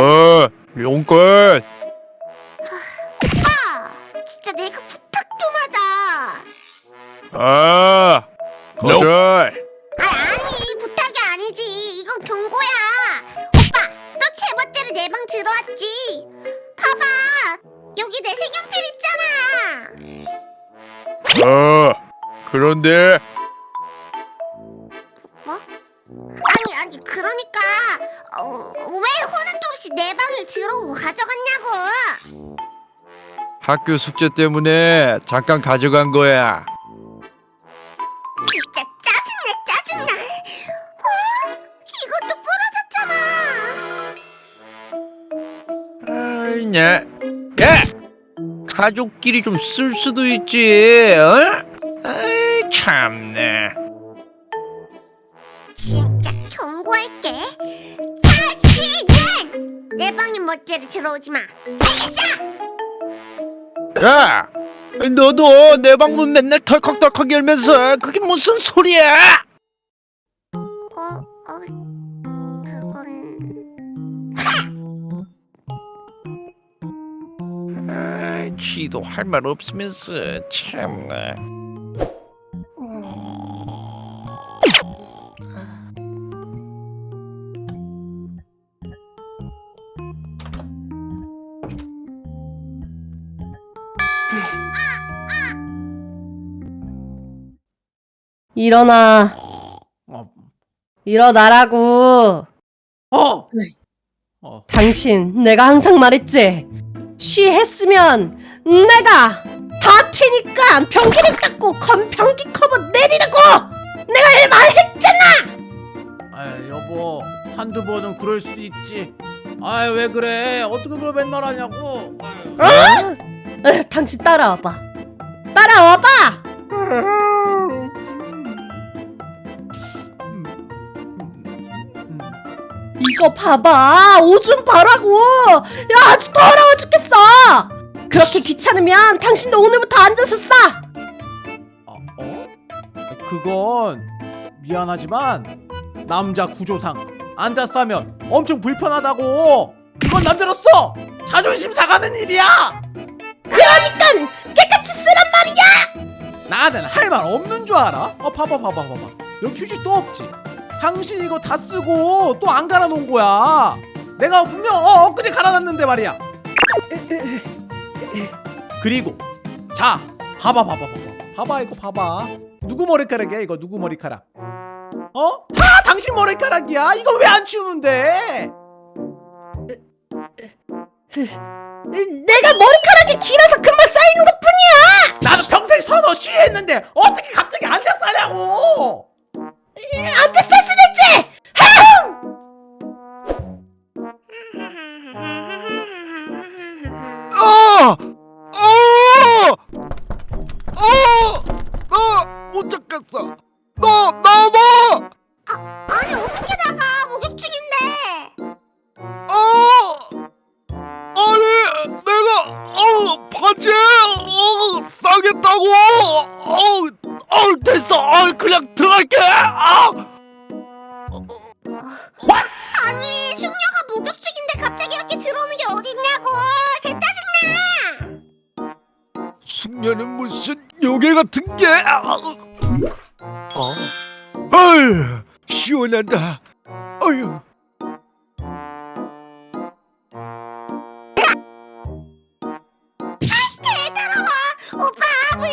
어, 용건. 아, 진짜 내가 부탁 좀 하자. 아, 거절. 아, 아니 부탁이 아니지. 이건 경고야. 오빠, 너세 번째로 내 방 들어왔지. 봐봐, 여기 내 색연필 있잖아. 어, 그런데 학교 숙제 때문에 잠깐 가져간 거야. 진짜 짜증나 짜증나. 어? 이것도 부러졌잖아. 아이냐. 야! 가족끼리 좀 쓸 수도 있지. 어? 아이 참네. 진짜 경고할게. 다시는 내 방에 멋대로 들어오지 마. 알겠어? 야! 너도 내 방문 맨날 털컥털컥 열면서 그게 무슨 소리야? 어, 어, 그건 아, 지도 할 말 없으면서 참나. 일어나. 어, 일어나라고. 어, 네. 어, 당신, 내가 항상 말했지. 쉬했으면 내가 다 캐니까 변기를 닦고 건 변기 커버 내리라고. 내가 이 말했잖아. 아 여보 한두 번은 그럴 수도 있지. 아왜 그래? 어떻게 그걸 맨날 하냐고. 아유. 어? 에휴, 당신 따라와봐. 따라와봐. 이거 봐봐. 오줌 봐라고. 야, 아주 더러워 죽겠어. 그렇게 귀찮으면 당신도 오늘부터 앉아서 싸. 어? 어? 그건 미안하지만 남자 구조상 앉아 싸면 엄청 불편하다고. 그건 남자로서 자존심 상하는 일이야. 그러니까 깨끗이 쓰란 말이야. 나는 할 말 없는 줄 알아? 어 봐봐 봐봐 봐봐 여기 휴지 또 없지 당신 이거 다 쓰고 또 안 갈아 놓은 거야. 내가 분명 어 엊그제 갈아 놨는데 말이야. 그리고 자 봐봐 봐봐 봐봐. 봐봐 이거 봐봐. 누구 머리카락이야 이거? 누구 머리카락? 어? 다 당신 머리카락이야. 이거 왜 안 치우는데? 내가 머리카락이 길어서 요괴 같은 게 아, 어? 어휴 시원하다.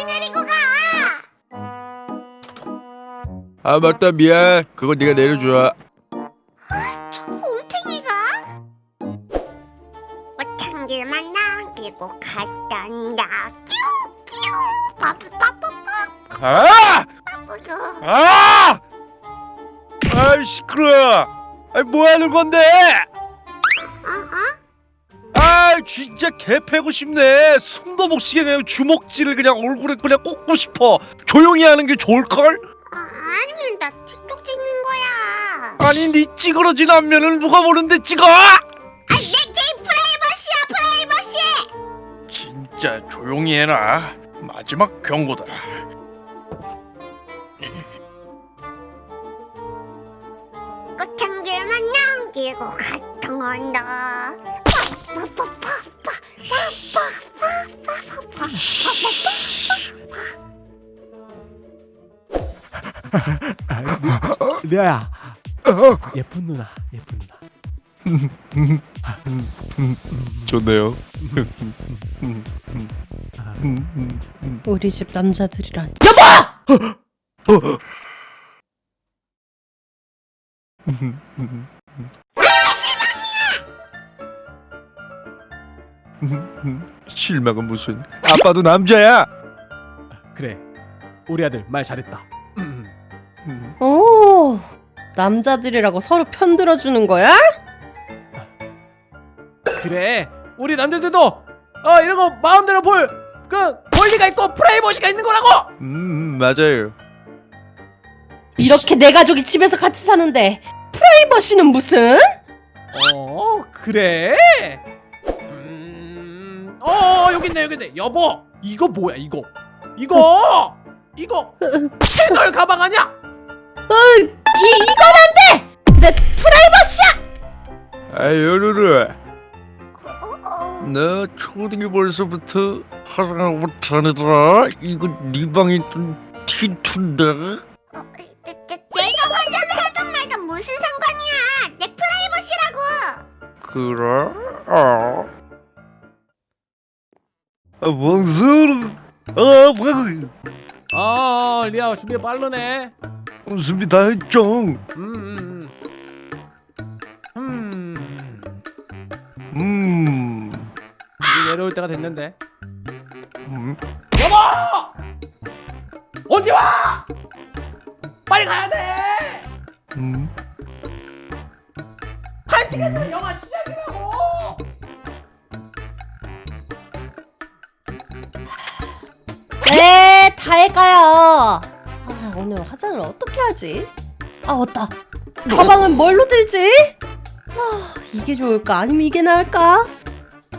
내리고 가. 아 맞다 미안. 그거 네가 내려줘 저 곰탱이가? 못한 길만 남기고 갔단다. 끼우 빠빠빠빠 아! 아! 아 시끄러 아 뭐하는 건데 어? 어? 아 진짜 개 패고 싶네 숨도 못 쉬게 그냥 주먹질을 그냥 얼굴에 그냥 꽂고 싶어 조용히 하는 게 좋을 걸? 아, 아니 나 틱톡 찍는 거야 아니 네 찌그러진 앞면을 누가 보는데 찍어? 아내 게임 프라이버시야 프라이버시 진짜 조용히 해라 마지막 경고다 꽃한 길만 남기고 갔다 당한다. 리아야 예쁜 누나 예쁜 누나 좋네요. 우리 집 남자들이란. 실망은 무슨? 아빠도 남자야. 그래 우리 아들 말 잘했다. 오 남자들이라고 서로 편들어주는 거야? 그래 우리 남자들도 어 이런 거 마음대로 볼 그 권리가 있고 프라이버시가 있는 거라고 음 맞아요. 이렇게 내 가족이 집에서 같이 사는데 프라이버시는 무슨? 어 그래 음, 어 여기 있네 여기 있네 여보 이거 뭐야 이거 이거 이거 채널 가방 아니야 어, 이 이건 안 돼! 내 프라이버시야! 아 요루루, 어, 어, 너 초딩이 벌써부터 화장하고 다니더라. 이거 네 방이 좀 틴툰데. 어, 내, 내, 내가 화장을 하던 말던 무슨 상관이야? 내 프라이버시라고. 그래? 어. 아 뭔소리? 아 뭐야? 어 리아 준비 빠르네 준비 다 했죠. 음, 음, 내려올 때가 됐는데 음. 여보 어디 와 빨리 가야 돼 음. 한 시간 전에 영화 시작이라고 네, 다 해가요. 아, 오늘 화장을 어떻게 하지? 아, 맞다. 가방은 뭘로 들지? 아, 이게 좋을까? 아니면 이게 나을까?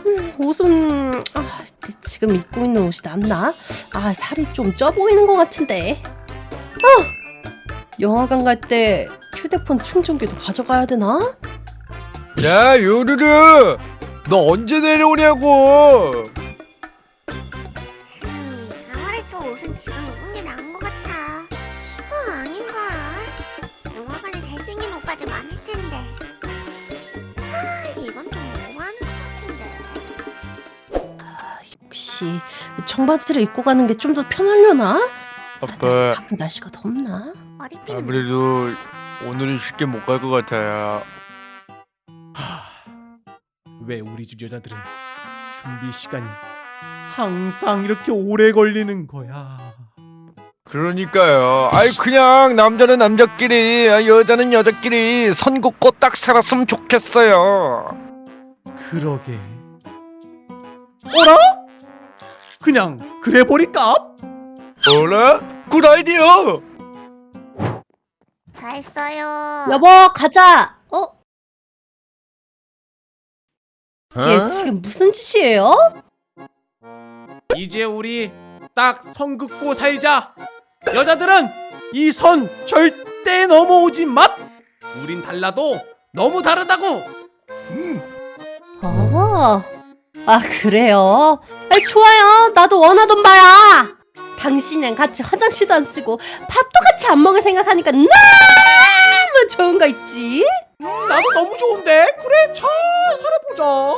음, 옷은 아, 지금 입고 있는 옷이 낫나? 아, 살이 좀 쪄 보이는 것 같은데. 아, 영화관 갈 때 휴대폰 충전기도 가져가야 되나? 야 요루루, 너 언제 내려오냐고? 혹시 청바지를 입고 가는 게 좀 더 편하려나? 아빠, 가끔 날씨가 덥나? 머리 핀 아무래도 오늘은 쉽게 못 갈 것 같아요. 왜 우리 집 여자들은 준비 시간이 항상 이렇게 오래 걸리는 거야 그러니까요. 아이 그냥 남자는 남자끼리, 아, 여자는 여자끼리 선 긋고 딱 살았으면 좋겠어요. 그러게 어라? 그냥 그래 버릴까? 어라? good idea. 다 했어요. 여보 가자. 어? 얘 지금 무슨 짓이에요? 이제 우리 딱 선 긋고 살자 여자들은 이 선 절대 넘어오지 마 우린 달라도 너무 다르다고 어. 아 그래요? 아, 좋아요. 나도 원하던 바야. 당신이랑 같이 화장실도 안 쓰고 밥도 같이 안 먹을 생각하니까 너무 좋은 거 있지? 나도 너무 좋은데 그래 잘 살아보자 어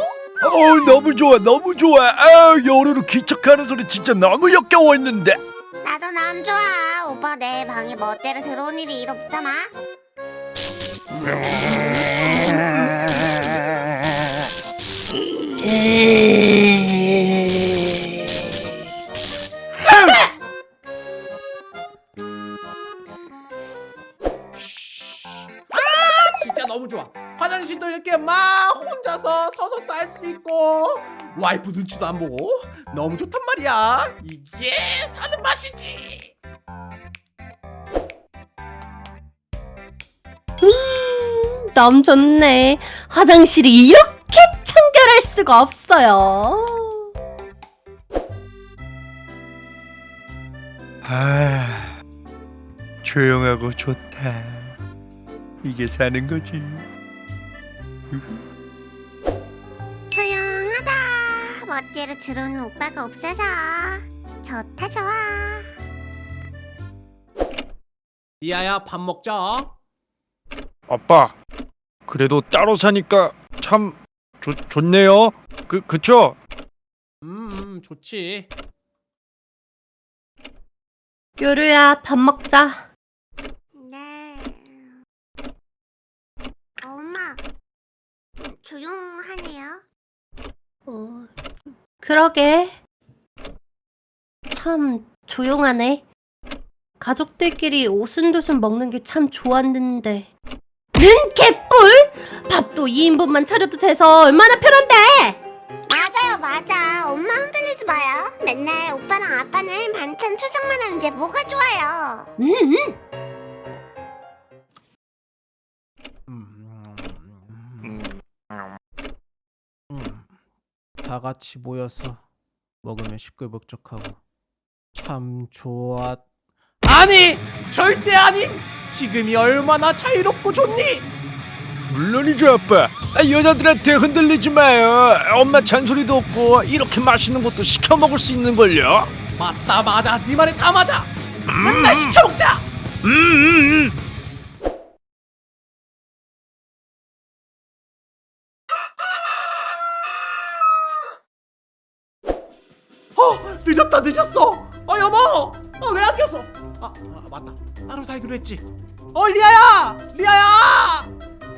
너무 좋아 너무 좋아. 아 여루루 기척하는 소리 진짜 너무 역겨웠는데. 나도 남 좋아. 오빠 내 방에 멋대로 들어온 일이 일 없잖아. 진짜 너무 좋아 화장실도 이렇게 막 혼자서 서서 쌀 수도 있고 와이프 눈치도 안 보고 너무 좋단 말이야 이게 사는 맛이지 음, 너무 좋네. 화장실이 이렇게 수가 없어요. 아, 조용하고 좋다. 이게 사는 거지. 조용하다. 멋대로 들어오는 오빠가 없어서 좋다 좋아. 리아야 밥 먹자. 아빠, 그래도 따로 사니까 참 좋, 좋네요 그 그쵸? 음, 음 좋지 요루야 밥 먹자. 네. 어, 엄마 조용하네요. 어, 그러게. 참 조용하네. 가족들끼리 오순도순 먹는 게 참 좋았는데. 는 개뿔! 밥도 2인분만 차려도 돼서 얼마나 편한데! 맞아요, 맞아. 엄마 흔들리지 마요. 맨날 오빠랑 아빠는 반찬 초장만 하는데 뭐가 좋아요. 음, 음. 다 같이 모여서 먹으면 시끌벅적하고 참 좋아 아니 절대 아님. 지금이 얼마나 자유롭고 좋니? 물론이죠 아빠. 아, 여자들한테 흔들리지 마요. 엄마 잔소리도 없고 이렇게 맛있는 것도 시켜 먹을 수 있는 걸요? 맞다 맞아. 네 말이 다 맞아. 맨날 시켜 먹자. 음, 음, 음. 어 늦었다 늦었어. 어 여보 어왜 안 꼈어? 아, 아 맞다. 따로 살기로 했지. 어 리아야! 리아야!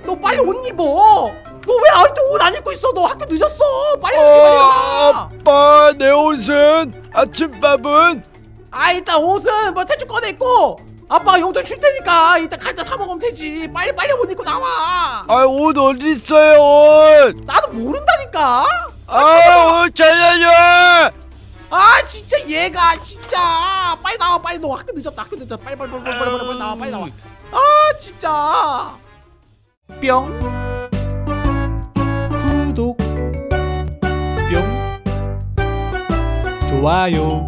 너 빨리 옷 입어! 너 왜 아직도 옷 안 입고 있어? 너 학교 늦었어! 빨리 어, 빨리 일어나 아빠 내 옷은 아침밥은? 아 일단 옷은 뭐 대충 꺼내 입고! 아빠가 용돈 줄 테니까 이따 갈때 사 먹으면 되지. 빨리 빨리 옷 입고 나와! 아 옷 어디 있어요 옷? 나도 모른다니까! 아, 옷 잘려요 아 진짜 얘가 진짜. 빨리 나와 빨리 너 학교 늦었다 학교 늦었다. 빨리 빨리 빨리 빨리 빨리, 빨리 나와 빨리 나와. 아 진짜. 뿅. 구독. 뿅. 좋아요.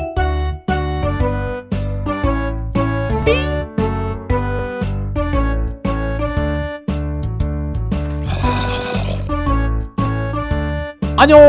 안녕